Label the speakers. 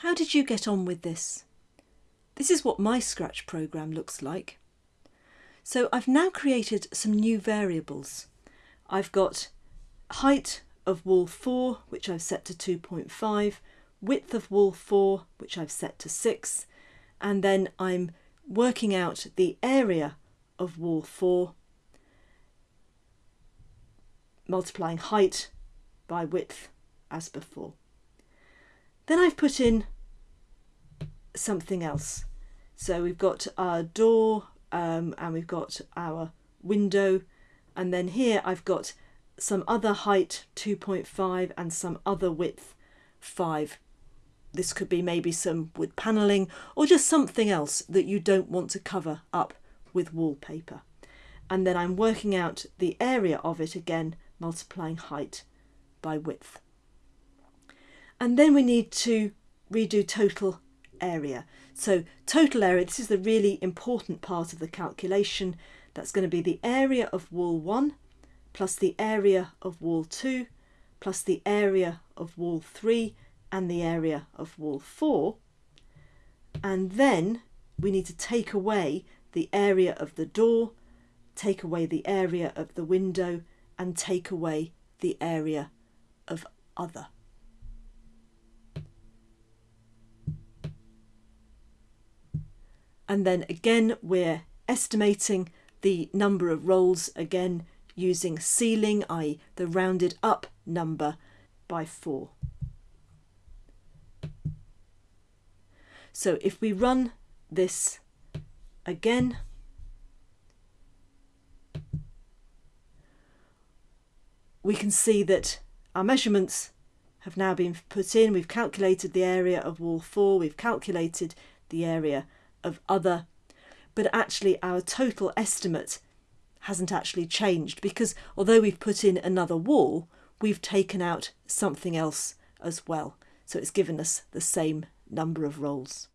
Speaker 1: How did you get on with this? This is what my Scratch program looks like. So I've now created some new variables. I've got height of wall 4, which I've set to 2.5, width of wall 4, which I've set to 6, and then I'm working out the area of wall 4, multiplying height by width as before. Then I've put in something else. So we've got our door um, and we've got our window and then here I've got some other height 2.5 and some other width 5. This could be maybe some wood panelling or just something else that you don't want to cover up with wallpaper. And then I'm working out the area of it again, multiplying height by width. And then we need to redo total area. So total area, this is the really important part of the calculation. That's going to be the area of wall 1 plus the area of wall 2 plus the area of wall 3 and the area of wall 4. And then we need to take away the area of the door, take away the area of the window and take away the area of other. And then again, we're estimating the number of rolls again using ceiling, i.e. the rounded up number by 4. So if we run this again, we can see that our measurements have now been put in. We've calculated the area of wall 4, we've calculated the area of other, but actually our total estimate hasn't actually changed because although we've put in another wall, we've taken out something else as well. So it's given us the same number of rolls.